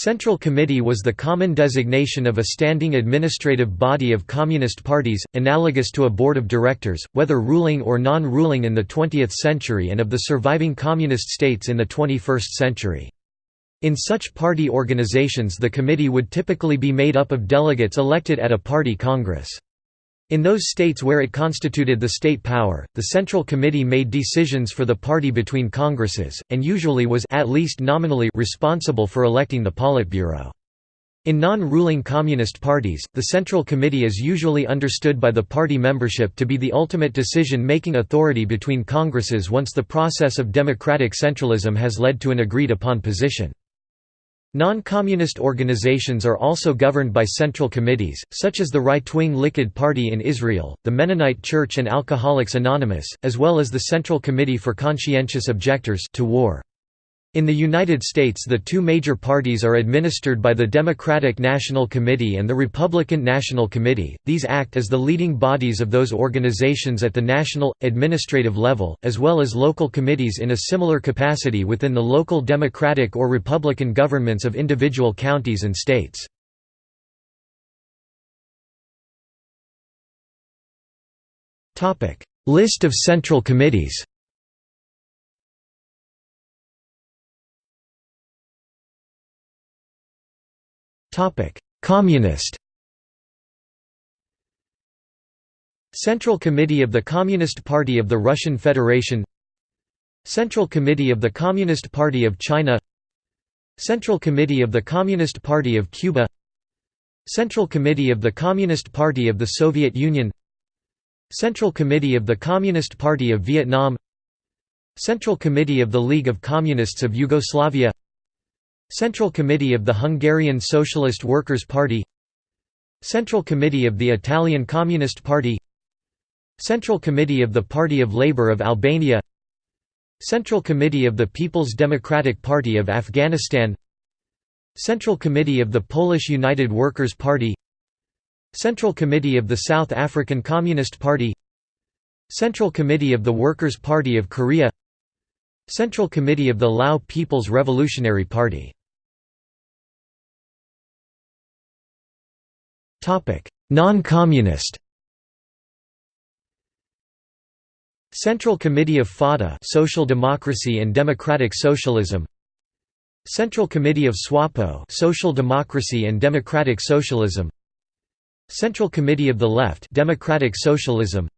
Central Committee was the common designation of a standing administrative body of communist parties, analogous to a board of directors, whether ruling or non-ruling in the 20th century and of the surviving communist states in the 21st century. In such party organizations the committee would typically be made up of delegates elected at a party congress. In those states where it constituted the state power, the Central Committee made decisions for the party between congresses, and usually was at least nominally responsible for electing the Politburo. In non-ruling communist parties, the Central Committee is usually understood by the party membership to be the ultimate decision-making authority between congresses once the process of democratic centralism has led to an agreed-upon position. Non-communist organizations are also governed by central committees, such as the right-wing Likud Party in Israel, the Mennonite Church and Alcoholics Anonymous, as well as the Central Committee for Conscientious Objectors to War. In the United States the two major parties are administered by the Democratic National Committee and the Republican National Committee, these act as the leading bodies of those organizations at the national, administrative level, as well as local committees in a similar capacity within the local Democratic or Republican governments of individual counties and states. List of central committees Communist. Central Committee of the Communist Party of the Russian Federation. Central Committee of the Communist Party of China. Central Committee of the Communist Party of Cuba. Central Committee of the Communist Party of the Soviet Union. Central Committee of the Communist Party of Vietnam. Central Committee of the League of Communists of Yugoslavia Central Committee of the Hungarian Socialist Workers' Party Central Committee of the Italian Communist Party Central Committee of the Party of Labour of Albania Central Committee of the People's Democratic Party of Afghanistan Central Committee of the Polish United Workers' Party Central Committee of the South African Communist Party Central Committee of the Workers' Party of Korea Central Committee of the Lao People's Revolutionary Party Non-communist Central Committee of Fatah Social Democracy and Democratic Socialism Central Committee of SWAPO Social Democracy and Democratic Socialism Central Committee of the Left Democratic Socialism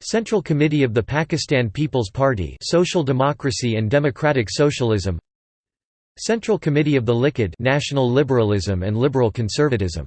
Central Committee of the Pakistan People's Party Social Democracy and Democratic Socialism Central Committee of the Likud National Liberalism and Liberal Conservatism